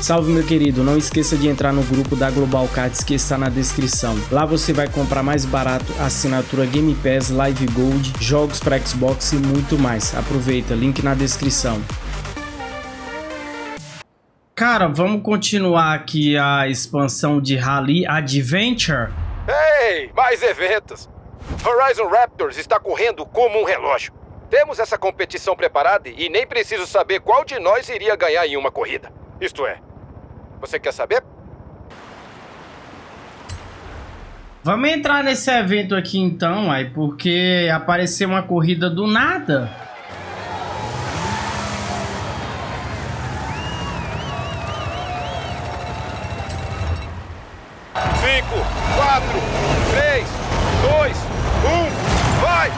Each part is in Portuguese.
Salve meu querido, não esqueça de entrar no grupo da Global Cards que está na descrição. Lá você vai comprar mais barato assinatura Game Pass, Live Gold, jogos para Xbox e muito mais. Aproveita, link na descrição. Cara, vamos continuar aqui a expansão de Rally Adventure. Ei, mais eventos! Horizon Raptors está correndo como um relógio. Temos essa competição preparada e nem preciso saber qual de nós iria ganhar em uma corrida. Isto é, você quer saber? Vamos entrar nesse evento aqui então, aí, porque apareceu uma corrida do nada. Cinco, quatro, três, dois, um, vai!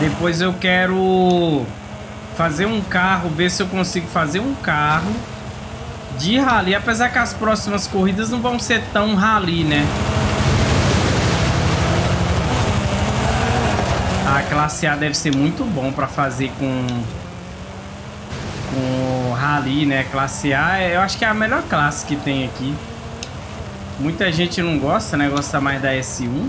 Depois eu quero fazer um carro, ver se eu consigo fazer um carro de rally, apesar que as próximas corridas não vão ser tão rally, né? A classe A deve ser muito bom para fazer com com rally, né? Classe A, eu acho que é a melhor classe que tem aqui. Muita gente não gosta, né? Gosta mais da S1.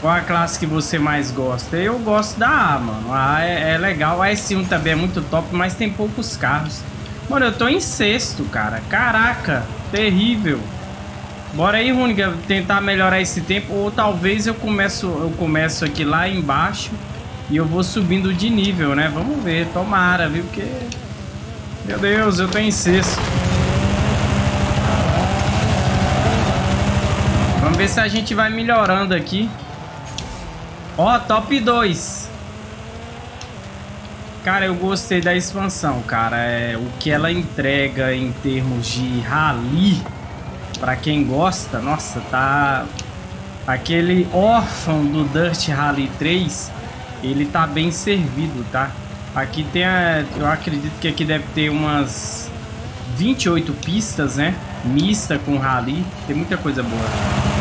Qual a classe que você mais gosta? Eu gosto da A, mano. A é, é, legal. A S1 também é muito top, mas tem poucos carros. Mano, eu tô em sexto, cara. Caraca, terrível. Bora aí, Runiga, tentar melhorar esse tempo. Ou talvez eu começo, eu começo aqui lá embaixo e eu vou subindo de nível, né? Vamos ver, tomara, viu? Porque... Meu Deus, eu tô em sexto. Vamos ver se a gente vai melhorando aqui. Ó, top 2. Cara, eu gostei da expansão, cara. É, o que ela entrega em termos de rally, pra quem gosta, nossa, tá... Aquele órfão do Dirt Rally 3, ele tá bem servido, tá? Aqui tem a... Eu acredito que aqui deve ter umas 28 pistas, né? Mista com rally. Tem muita coisa boa.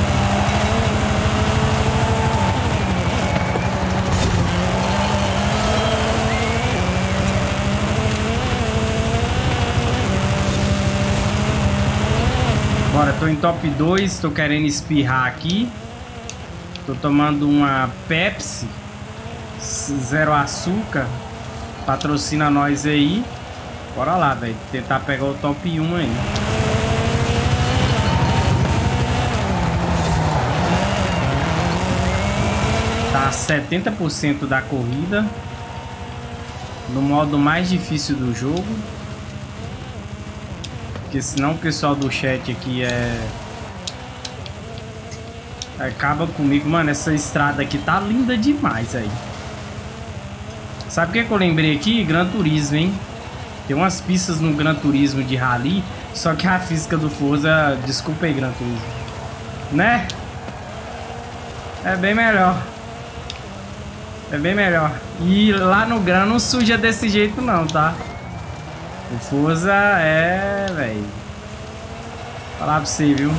Bora, tô em top 2, tô querendo espirrar aqui. Tô tomando uma Pepsi zero açúcar. Patrocina nós aí. Bora lá, velho. Tentar pegar o top 1 aí. Tá 70% da corrida. No modo mais difícil do jogo. Porque senão o pessoal do chat aqui é... Acaba comigo. Mano, essa estrada aqui tá linda demais aí. Sabe o que, que eu lembrei aqui? Gran Turismo, hein? Tem umas pistas no Gran Turismo de rally, só que a física do Forza... Desculpa aí, Gran Turismo. Né? É bem melhor. É bem melhor. E lá no Gran não suja desse jeito não, tá? O Forza é, velho. Falar pra você, viu?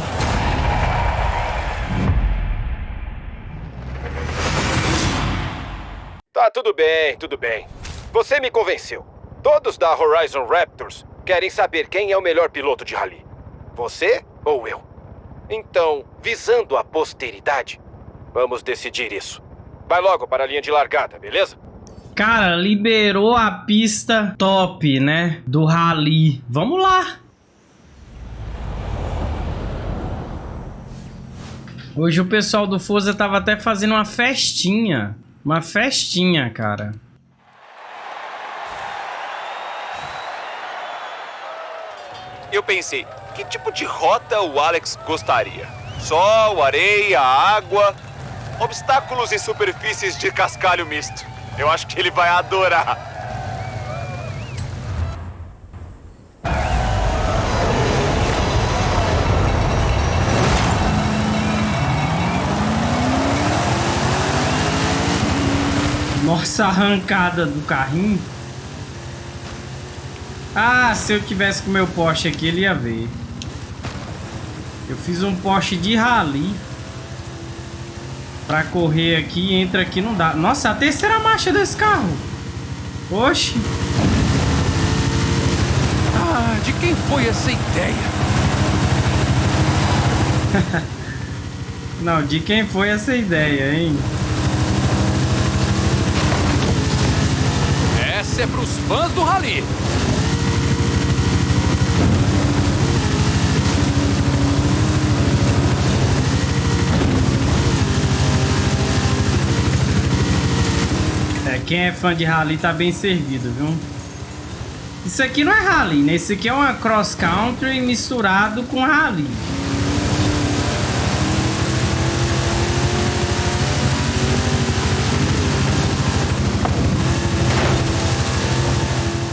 Tá, tudo bem, tudo bem. Você me convenceu. Todos da Horizon Raptors querem saber quem é o melhor piloto de rally. Você ou eu? Então, visando a posteridade, vamos decidir isso. Vai logo para a linha de largada, beleza? Cara, liberou a pista top, né? Do rally. Vamos lá. Hoje o pessoal do Forza tava até fazendo uma festinha. Uma festinha, cara. Eu pensei, que tipo de rota o Alex gostaria? Sol, areia, água, obstáculos e superfícies de cascalho misto. Eu acho que ele vai adorar. Nossa arrancada do carrinho. Ah, se eu tivesse com meu Porsche aqui, ele ia ver. Eu fiz um Porsche de rally. Pra correr aqui, entra aqui, não dá. Nossa, a terceira marcha desse carro. Oxi. De quem foi essa ideia? Não, de quem foi essa ideia, hein? Essa é pros fãs do Rally. Quem é fã de rally tá bem servido, viu? Isso aqui não é rally, né? Isso aqui é uma cross country misturado com rally.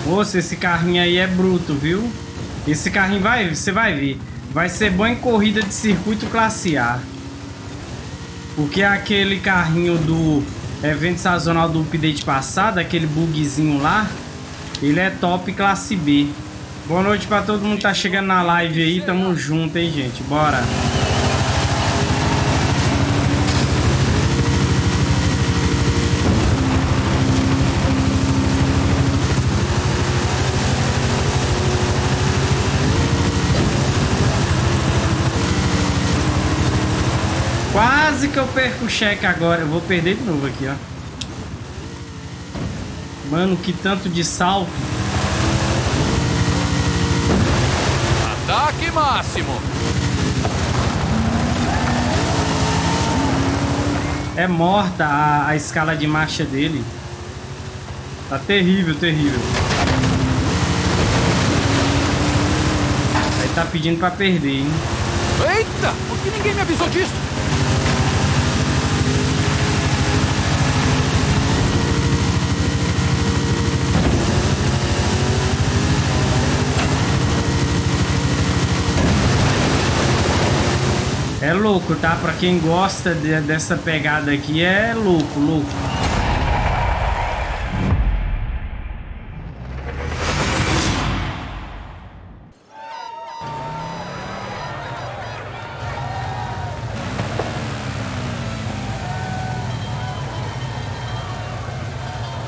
Moça, esse carrinho aí é bruto, viu? Esse carrinho vai, você vai ver. Vai ser bom em corrida de circuito classe A. Porque aquele carrinho do evento sazonal do update passado, aquele bugzinho lá, ele é top classe B. Boa noite pra todo mundo que tá chegando na live aí. Tamo junto, hein, gente. Bora. Quase que eu perco o cheque agora. Eu vou perder de novo aqui, ó. Mano, que tanto de salto. Ataque máximo. É morta a, a escala de marcha dele. Tá terrível, terrível. Aí tá pedindo pra perder, hein? Eita! Por que ninguém me avisou disso? Louco, tá? Pra quem gosta de, dessa pegada aqui, é louco, louco.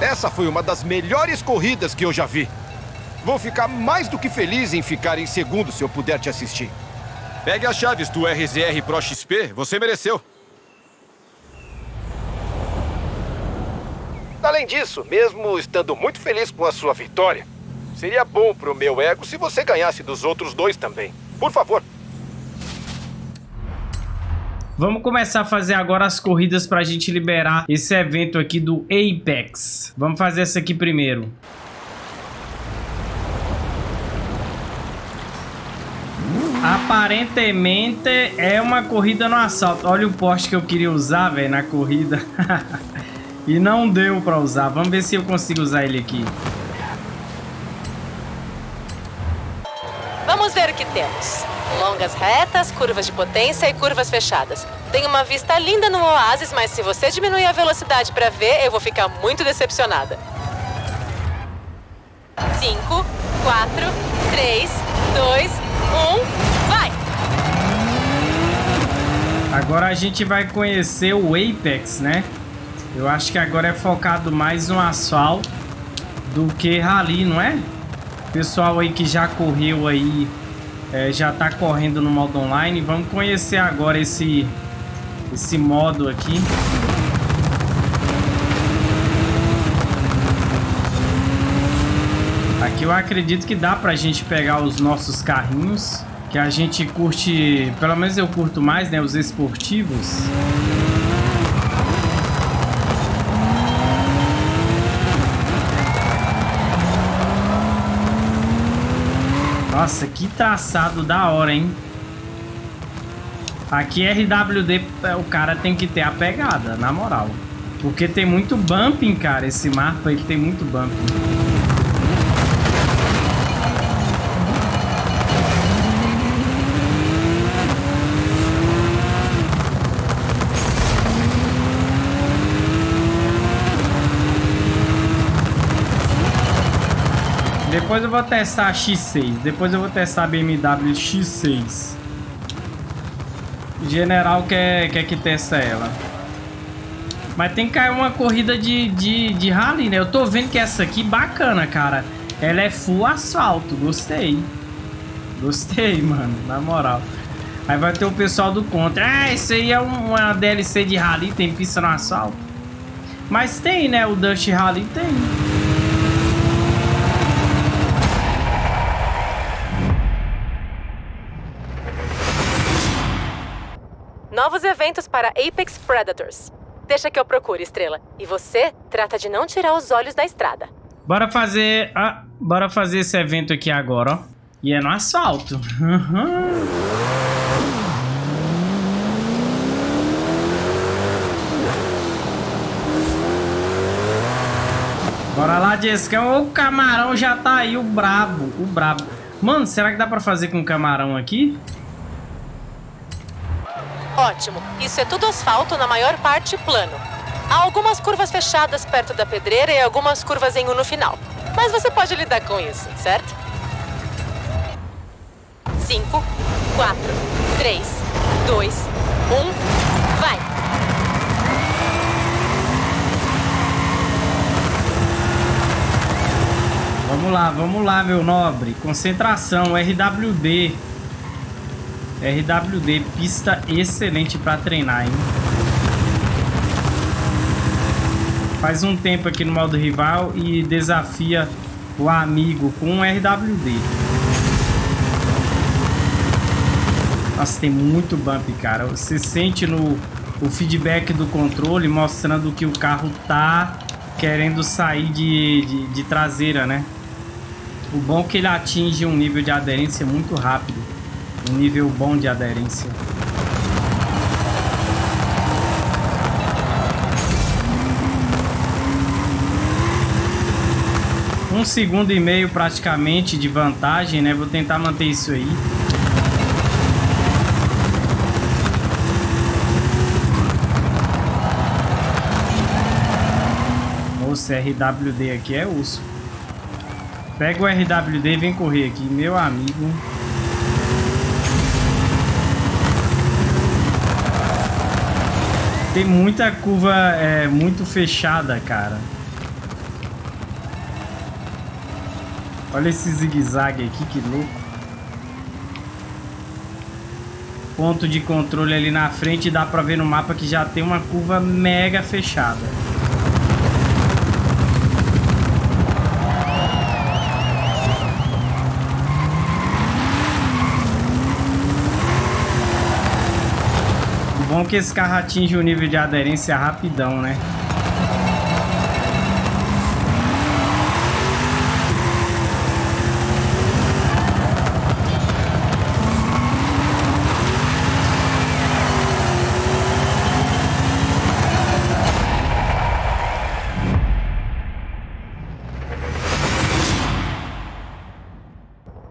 Essa foi uma das melhores corridas que eu já vi. Vou ficar mais do que feliz em ficar em segundo se eu puder te assistir. Pegue as chaves do RZR Pro XP, você mereceu. Além disso, mesmo estando muito feliz com a sua vitória, seria bom pro meu ego se você ganhasse dos outros dois também. Por favor. Vamos começar a fazer agora as corridas pra gente liberar esse evento aqui do Apex. Vamos fazer essa aqui primeiro. Aparentemente é uma corrida no assalto. Olha o poste que eu queria usar, velho, na corrida. e não deu pra usar. Vamos ver se eu consigo usar ele aqui. Vamos ver o que temos. Longas retas, curvas de potência e curvas fechadas. Tem uma vista linda no oásis, mas se você diminuir a velocidade para ver, eu vou ficar muito decepcionada. 5, 4, 3, 2, 1, vai! Agora a gente vai conhecer o Apex, né? Eu acho que agora é focado mais no asfalto do que rally, não é? Pessoal aí que já correu aí, é, já tá correndo no modo online. Vamos conhecer agora esse, esse modo aqui. Aqui eu acredito que dá pra gente pegar os nossos carrinhos, que a gente curte, pelo menos eu curto mais, né, os esportivos. Nossa, que traçado da hora, hein? Aqui RWD, o cara tem que ter a pegada, na moral. Porque tem muito bumping, cara. Esse mapa, ele tem muito bumping. Depois eu vou testar a X6. Depois eu vou testar a BMW X6. General quer, quer que testa ela. Mas tem que cair uma corrida de, de, de rally, né? Eu tô vendo que essa aqui bacana, cara. Ela é full asfalto, gostei. Gostei, mano, na moral. Aí vai ter o pessoal do contra. Ah, isso aí é uma DLC de rally, tem pista no asfalto. Mas tem, né? O Dust Rally tem. Eventos para Apex Predators. Deixa que eu procure, Estrela. E você trata de não tirar os olhos da estrada. Bora fazer... Ah, bora fazer esse evento aqui agora, ó. E é no asfalto. Bora lá, Jessica. O camarão já tá aí, o brabo, o brabo. Mano, será que dá pra fazer com camarão aqui? Ótimo. Isso é tudo asfalto, na maior parte plano. Há algumas curvas fechadas perto da pedreira e algumas curvas em U no final. Mas você pode lidar com isso, certo? 5, 4, 3, 2, 1, vai! Vamos lá, vamos lá, meu nobre. Concentração, RWD. RWD, pista excelente para treinar, hein? Faz um tempo aqui no modo rival e desafia o amigo com um RWD. Nossa, tem muito bump, cara. Você sente no o feedback do controle mostrando que o carro tá querendo sair de, de, de traseira, né? O bom é que ele atinge um nível de aderência muito rápido. Um nível bom de aderência. Um segundo e meio praticamente de vantagem, né? Vou tentar manter isso aí. Moça, RWD aqui é urso. Pega o RWD e vem correr aqui, meu amigo. Tem muita curva é, muito fechada, cara. Olha esse zigue-zague aqui, que louco. Ponto de controle ali na frente, dá pra ver no mapa que já tem uma curva mega fechada. Que esse carro atinge o nível de aderência rapidão, né?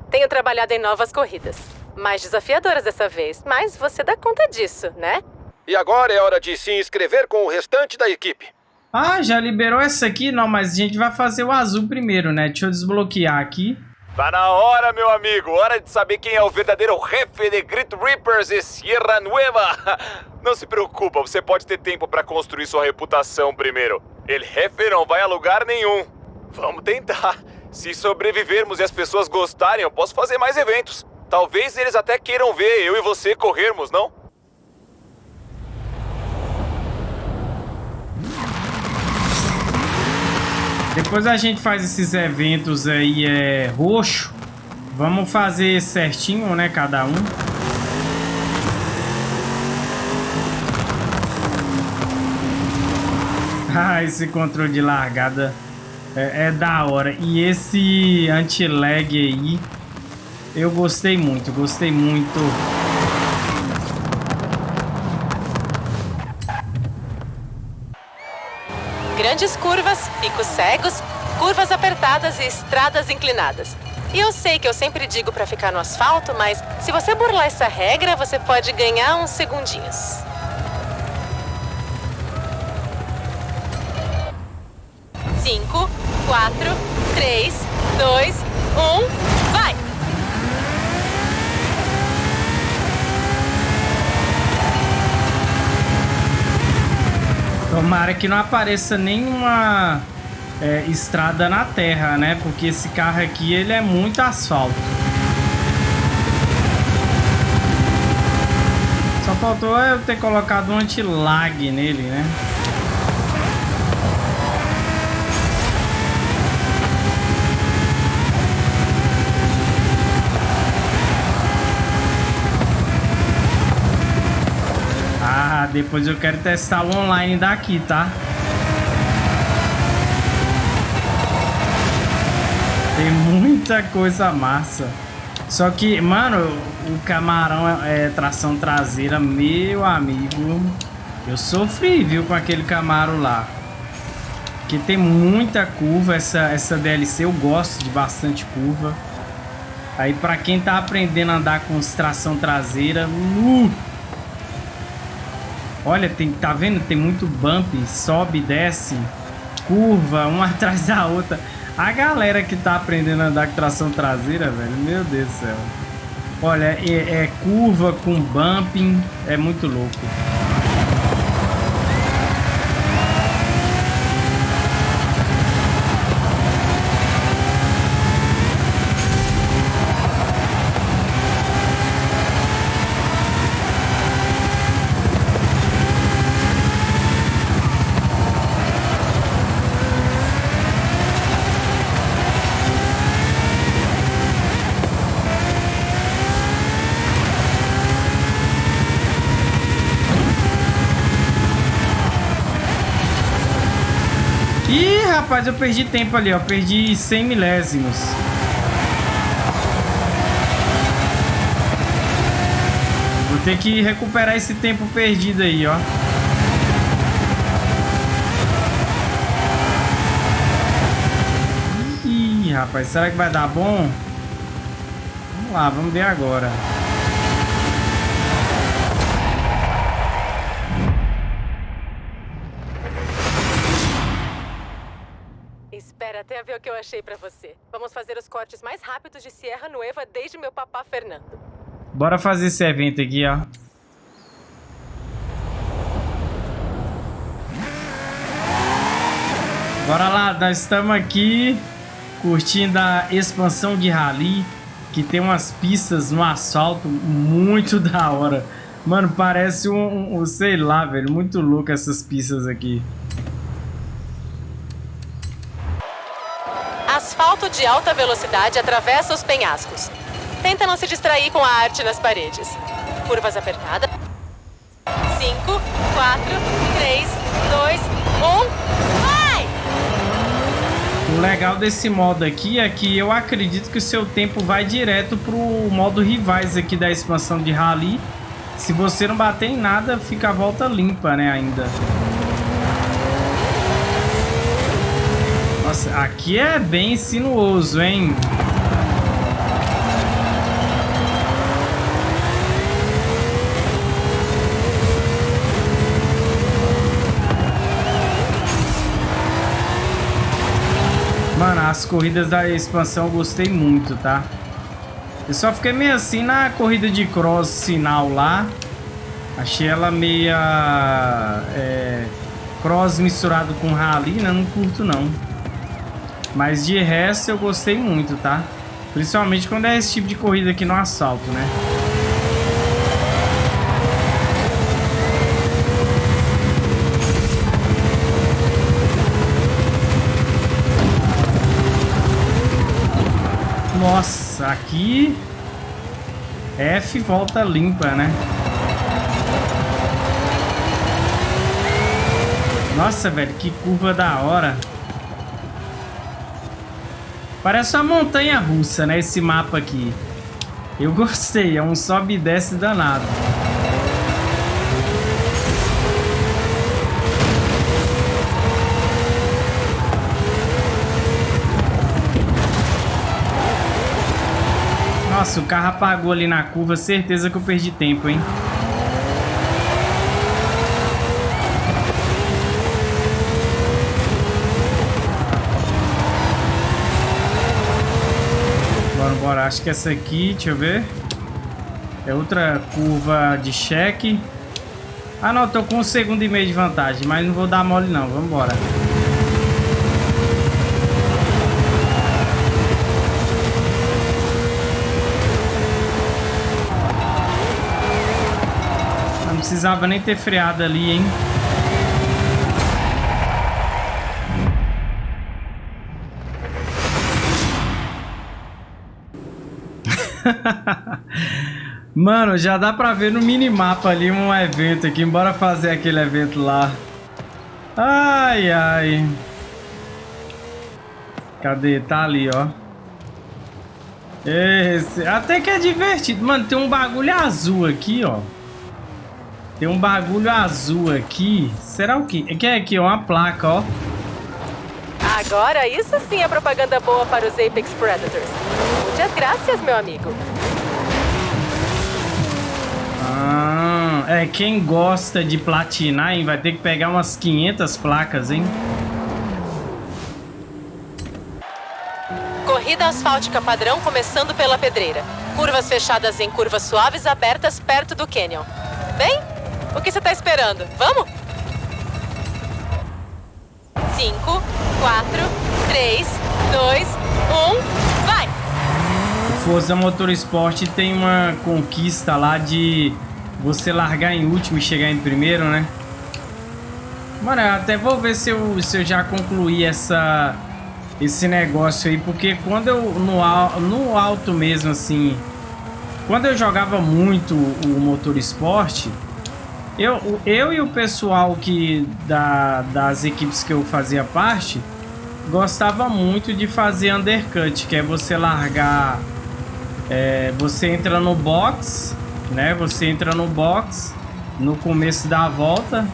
Tenho trabalhado em novas corridas. Mais desafiadoras dessa vez, mas você dá conta disso, né? E agora é hora de se inscrever com o restante da equipe. Ah, já liberou essa aqui? Não, mas a gente vai fazer o azul primeiro, né? Deixa eu desbloquear aqui. Tá na hora, meu amigo. Hora de saber quem é o verdadeiro jefe de Grit Reapers e Sierra Nueva. Não se preocupa, você pode ter tempo para construir sua reputação primeiro. El jefe não vai a lugar nenhum. Vamos tentar. Se sobrevivermos e as pessoas gostarem, eu posso fazer mais eventos. Talvez eles até queiram ver eu e você corrermos, não? Depois a gente faz esses eventos aí é, roxo. Vamos fazer certinho, né, cada um. Ah, esse controle de largada é, é da hora. E esse anti-lag aí, eu gostei muito, gostei muito. Grandes curvas, picos cegos, curvas apertadas e estradas inclinadas. E eu sei que eu sempre digo para ficar no asfalto, mas se você burlar essa regra, você pode ganhar uns segundinhos. Cinco, quatro, três, dois, um, Tomara que não apareça nenhuma é, estrada na terra, né? Porque esse carro aqui, ele é muito asfalto. Só faltou eu ter colocado um anti-lag nele, né? Depois eu quero testar o online daqui, tá? Tem muita coisa massa. Só que, mano, o camarão é, é tração traseira, meu amigo. Eu sofri, viu, com aquele Camaro lá. Que tem muita curva essa, essa DLC. Eu gosto de bastante curva. Aí pra quem tá aprendendo a andar com tração traseira... Uh, olha, tem, tá vendo? Tem muito bump, sobe, desce, curva, uma atrás da outra. A galera que tá aprendendo a andar com tração traseira, velho, meu Deus do céu. Olha, é, é curva com bumping, é muito louco. Rapaz, eu perdi tempo ali, ó. Perdi 100 milésimos. Vou ter que recuperar esse tempo perdido aí, ó. Ih, rapaz, será que vai dar bom? Vamos lá, vamos ver agora. Achei pra você. Vamos fazer os cortes mais rápidos de Sierra Nueva desde meu papá Fernando. Bora fazer esse evento aqui, ó. Bora lá, nós estamos aqui curtindo a expansão de rally, que tem umas pistas no asfalto muito da hora. Mano, parece um, um sei lá, velho, muito louco essas pistas aqui. De alta velocidade atravessa os penhascos. Tenta não se distrair com a arte nas paredes. Curvas apertadas. 5, 4, 3, 2, 1. Vai! O legal desse modo aqui é que eu acredito que o seu tempo vai direto pro modo rivais aqui da expansão de rally. Se você não bater em nada, fica a volta limpa, né, ainda. Nossa, aqui é bem sinuoso, hein? Mano, as corridas da expansão eu gostei muito, tá? Eu só fiquei meio assim na corrida de cross sinal lá. Achei ela meia... É, cross misturado com rally, né? Não curto, não. Mas de resto eu gostei muito, tá? Principalmente quando é esse tipo de corrida aqui no assalto, né? Nossa, aqui F volta limpa, né? Nossa, velho, que curva da hora. Parece uma montanha russa, né? Esse mapa aqui. Eu gostei, é um sobe e desce danado. Nossa, o carro apagou ali na curva, certeza que eu perdi tempo, hein? Bora, acho que essa aqui, deixa eu ver. É outra curva de cheque. Ah não, tô com um segundo e meio de vantagem, mas não vou dar mole não, vamos embora. precisava nem ter freado ali, hein? Mano, já dá pra ver no minimapa ali um evento aqui. Bora fazer aquele evento lá. Ai, ai. Cadê? Tá ali, ó. Esse. Até que é divertido. Mano, tem um bagulho azul aqui, ó. Tem um bagulho azul aqui. Será o quê? Que é aqui, uma placa, ó. Agora, isso sim é propaganda boa para os Apex Predators. Muitas graças, meu amigo. Ah, é, quem gosta de platinar, hein, vai ter que pegar umas 500 placas, hein? Corrida asfáltica padrão começando pela pedreira. Curvas fechadas em curvas suaves abertas perto do canyon. Bem, o que você tá esperando? Vamos? 5, 4, 3, 2, 1, vai! O Forza Motorsport tem uma conquista lá de você largar em último e chegar em primeiro, né? Mano, eu até vou ver se eu, se eu já concluí essa, esse negócio aí, porque quando eu, no, no alto mesmo, assim, quando eu jogava muito o Motorsport, eu, eu e o pessoal que da, das equipes que eu fazia parte, gostava muito de fazer undercut, que é você largar, é, você entra no box né? Você entra no box no começo da volta,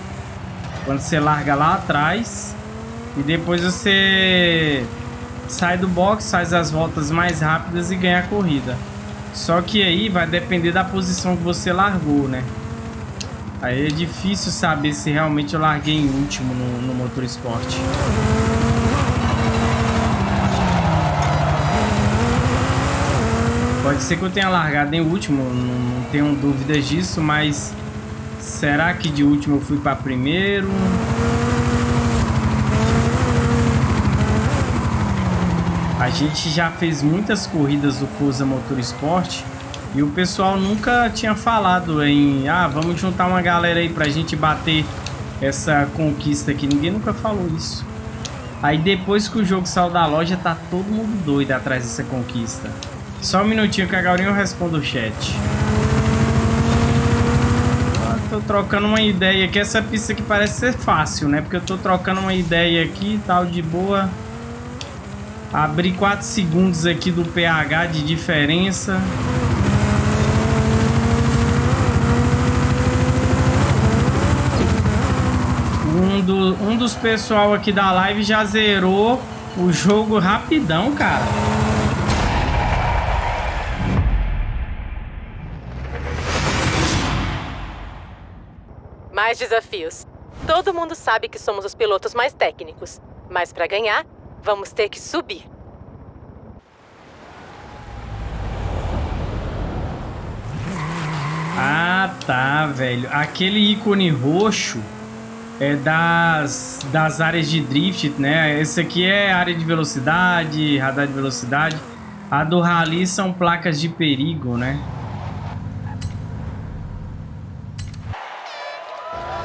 quando você larga lá atrás, e depois você sai do box, faz as voltas mais rápidas e ganha a corrida. Só que aí vai depender da posição que você largou, né? Aí é difícil saber se realmente eu larguei em último no, no motor esporte. Pode ser que eu tenha largado em último, não, tenho dúvidas disso, mas será que de último eu fui para primeiro? A gente já fez muitas corridas do Forza Motorsport e o pessoal nunca tinha falado em ah, vamos juntar uma galera aí pra gente bater essa conquista aqui. Ninguém nunca falou isso. Aí depois que o jogo saiu da loja, tá todo mundo doido atrás dessa conquista. Só um minutinho que a Gaurinho responde o chat. Ah, tô trocando uma ideia aqui. Essa pista aqui parece ser fácil, né? Porque eu tô trocando uma ideia aqui tal, de boa. Abri 4 segundos aqui do pH de diferença. Um, do, um dos pessoal aqui da live já zerou o jogo rapidão, cara. mais desafios. Todo mundo sabe que somos os pilotos mais técnicos, mas para ganhar, vamos ter que subir. Ah, tá, velho. Aquele ícone roxo é das, das áreas de drift, né? Esse aqui é área de velocidade, radar de velocidade. A do rally são placas de perigo, né?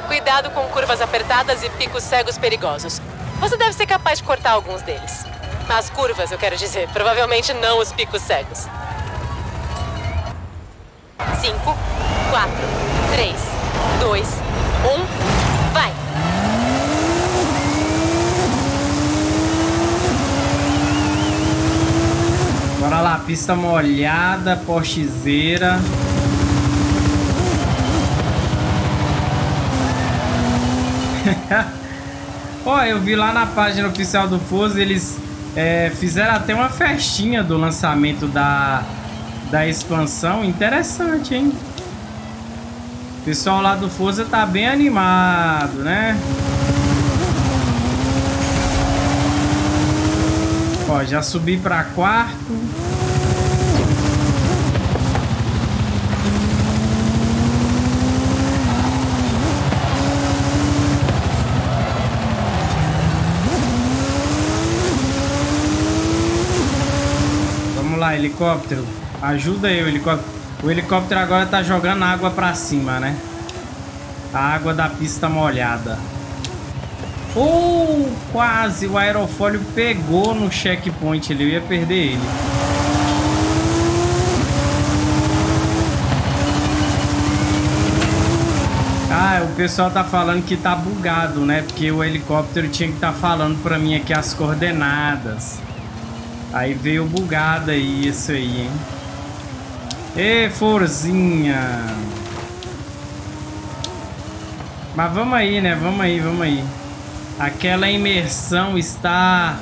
Cuidado com curvas apertadas e picos cegos perigosos. Você deve ser capaz de cortar alguns deles. As curvas, eu quero dizer, provavelmente não os picos cegos. 5, 4, 3, 2, 1, vai! Bora lá, pista molhada, postezeira. Ó, eu vi lá na página oficial do Forza, eles é, fizeram até uma festinha do lançamento da, da expansão. Interessante, hein? O pessoal lá do Forza tá bem animado, né? Ó, já subi para quarto. lá, helicóptero. Ajuda o helicóptero. O helicóptero agora tá jogando água pra cima, né? A água da pista molhada. Oh, quase o aerofólio pegou no checkpoint, ele ia perder ele. Ah, o pessoal tá falando que tá bugado, né? Porque o helicóptero tinha que estar tá falando pra mim aqui as coordenadas. Aí veio bugado aí, isso aí, hein? Ê, Forzinha! Mas vamos aí, né? Vamos aí, vamos aí. Aquela imersão está...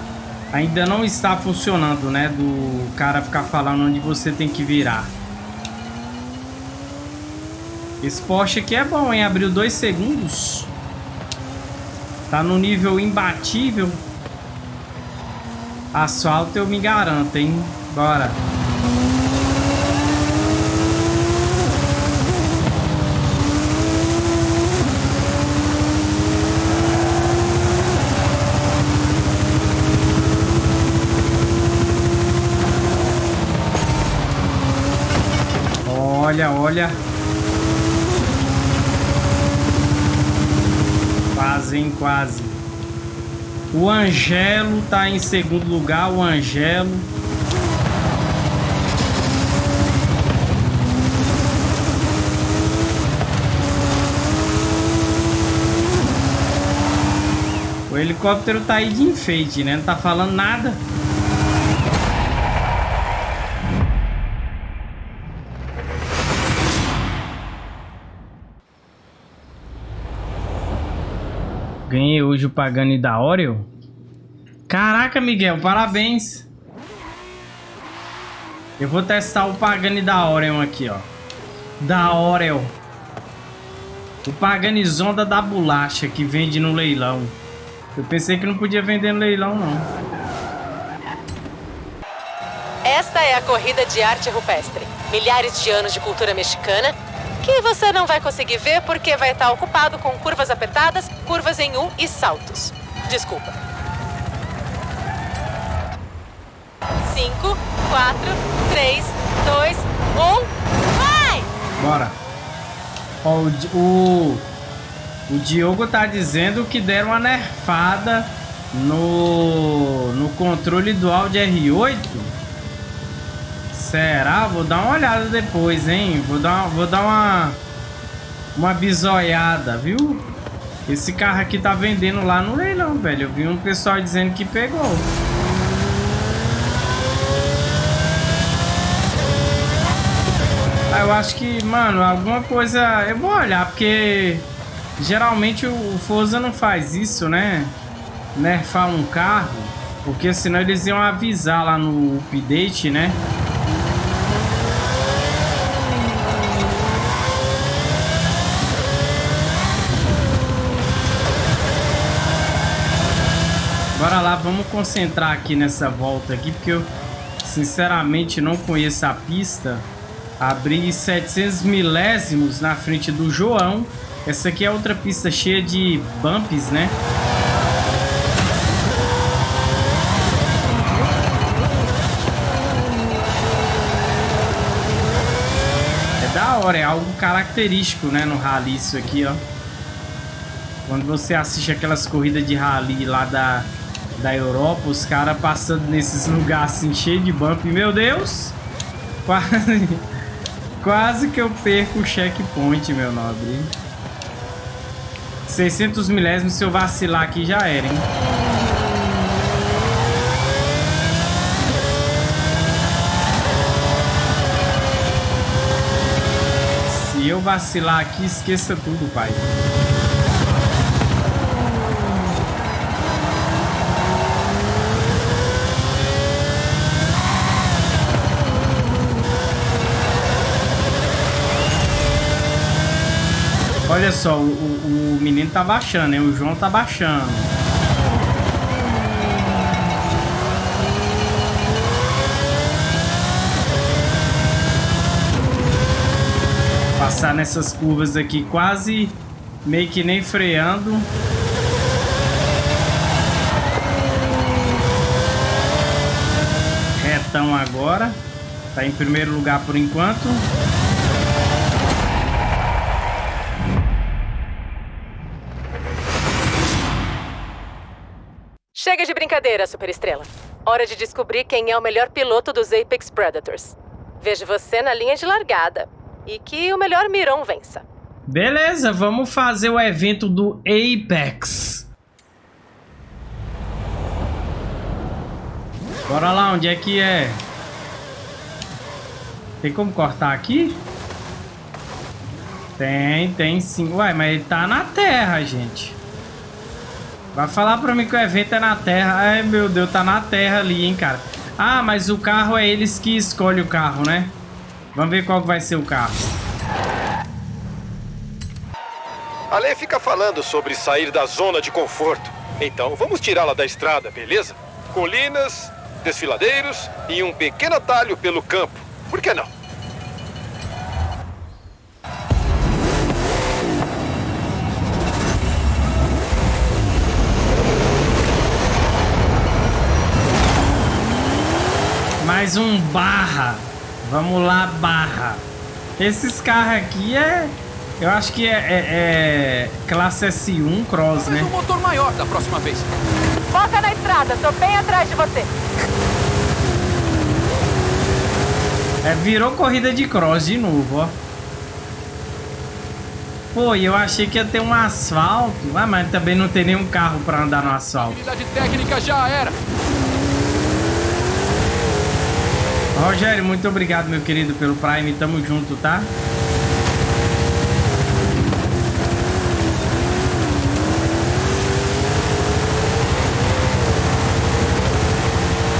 Ainda não está funcionando, né? Do cara ficar falando onde você tem que virar. Esse Porsche aqui é bom, hein? Abriu dois segundos. Tá no nível imbatível. Asfalto eu me garanto, hein? Bora. Olha, olha. Quase, hein? Quase. O Angelo tá em segundo lugar. O Angelo. O helicóptero tá aí de enfeite, né? Não tá falando nada. Ganhei hoje o Pagani da Oreo. Caraca, Miguel, parabéns. Eu vou testar o Pagani da Oreo aqui, ó. Da Oreo. O Pagani Zonda da bolacha que vende no leilão. Eu pensei que não podia vender no leilão, não. Esta é a corrida de arte rupestre. Milhares de anos de cultura mexicana que você não vai conseguir ver porque vai estar ocupado com curvas apertadas, curvas em U e saltos. Desculpa. 5, 4, 3, 2, 1, vai! Bora. Ó, o, o, o Diogo tá dizendo que deram uma nerfada no, no controle dual de R8. Será? Vou dar uma olhada depois, hein? Vou dar, vou dar uma, uma bisoiada, viu? Esse carro aqui tá vendendo lá no leilão, velho. Eu vi um pessoal dizendo que pegou. Ah, eu acho que, mano, alguma coisa... Eu vou olhar, porque... Geralmente o Forza não faz isso, né? Nerfar um carro. Porque senão eles iam avisar lá no update, né? Bora lá, vamos concentrar aqui nessa volta aqui, porque eu sinceramente não conheço a pista. Abri 700 milésimos na frente do João. Essa aqui é outra pista cheia de bumps, né? É da hora, é algo característico, né, no rally isso aqui, ó. Quando você assiste aquelas corridas de rally lá da da Europa, os caras passando nesses lugares assim, cheio de bump. Meu Deus! Quase, quase que eu perco o checkpoint, meu nobre. 600 milésimos, se eu vacilar aqui já era, hein? Se eu vacilar aqui, esqueça tudo, pai. Olha só, o, o, menino tá baixando, hein? O João tá baixando. Passar nessas curvas aqui quase meio que nem freando. Retão agora. Tá em primeiro lugar por enquanto. Brincadeira, Superestrela. Hora de descobrir quem é o melhor piloto dos Apex Predators. Vejo você na linha de largada. E que o melhor Miron vença. Beleza, vamos fazer o evento do Apex. Bora lá, onde é que é? Tem como cortar aqui? Tem, tem sim. Ué, mas ele tá na terra, gente. Vai falar pra mim que o evento é na terra. Ai, meu Deus, tá na terra ali, hein, cara. Ah, mas o carro é eles que escolhem o carro, né? Vamos ver qual vai ser o carro. A lei fica falando sobre sair da zona de conforto. Então, vamos tirá-la da estrada, beleza? Colinas, desfiladeiros e um pequeno atalho pelo campo. Por que não? Mais um barra. Vamos lá, barra. Esses carros aqui é... Eu acho que é, é, é classe S1 Cross, Talvez né? um motor maior da próxima vez. Foca na estrada, tô bem atrás de você. É, virou corrida de cross de novo, ó. Pô, e eu achei que ia ter um asfalto. Ah, mas também não tem nenhum carro pra andar no asfalto. Habilidade técnica já era. Rogério, muito obrigado, meu querido, pelo Prime. Tamo junto, tá?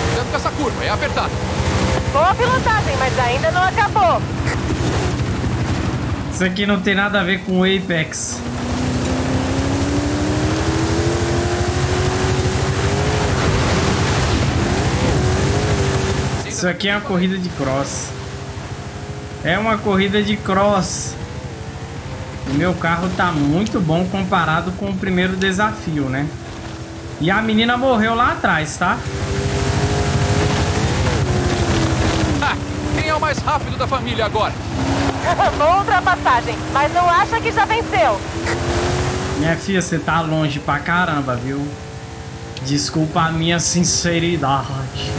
Cuidado com essa curva, é apertada. Boa pilotagem, mas ainda não acabou. Isso aqui não tem nada a ver com o Apex. Isso aqui é uma corrida de cross. É uma corrida de cross. O meu carro tá muito bom comparado com o primeiro desafio, né? E a menina morreu lá atrás, tá? Ha! Quem é o mais rápido da família agora? Boa ultrapassagem, mas não acha que já venceu. Minha filha, você tá longe pra caramba, viu? Desculpa a minha sinceridade.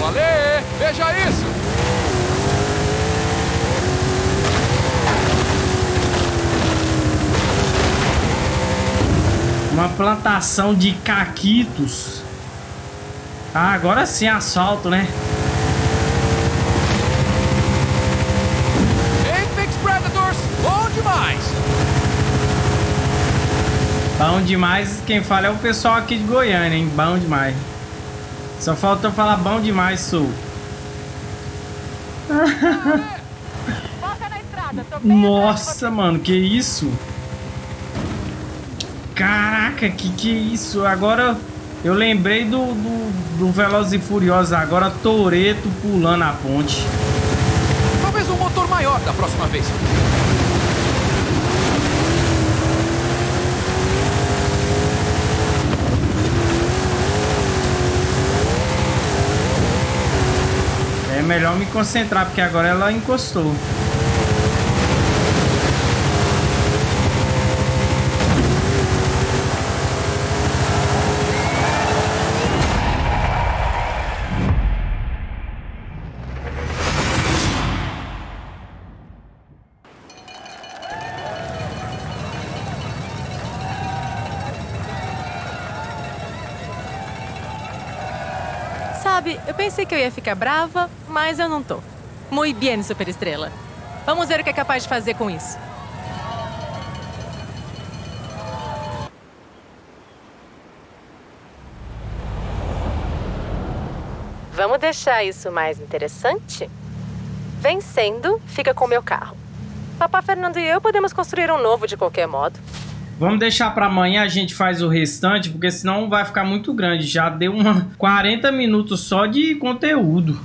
Valê! Veja isso! Uma plantação de caquitos. Ah, agora sim asfalto, né? Apex Predators, bom demais! Bom demais. Quem fala é o pessoal aqui de Goiânia, hein? Bom demais. Só faltou falar bom demais, bem Nossa, mano, que isso? Caraca, que que é isso? Agora eu lembrei do, do, do Velozes e Furiosos. Agora Toreto pulando a ponte. Talvez um motor maior da próxima vez. É melhor me concentrar, porque agora ela encostou. Pensei que eu ia ficar brava, mas eu não tô. Muito bem, Superestrela. Vamos ver o que é capaz de fazer com isso. Vamos deixar isso mais interessante? Vencendo, fica com meu carro. Papá Fernando e eu podemos construir um novo de qualquer modo. Vamos deixar para amanhã a gente faz o restante, porque senão vai ficar muito grande. Já deu uma 40 minutos só de conteúdo.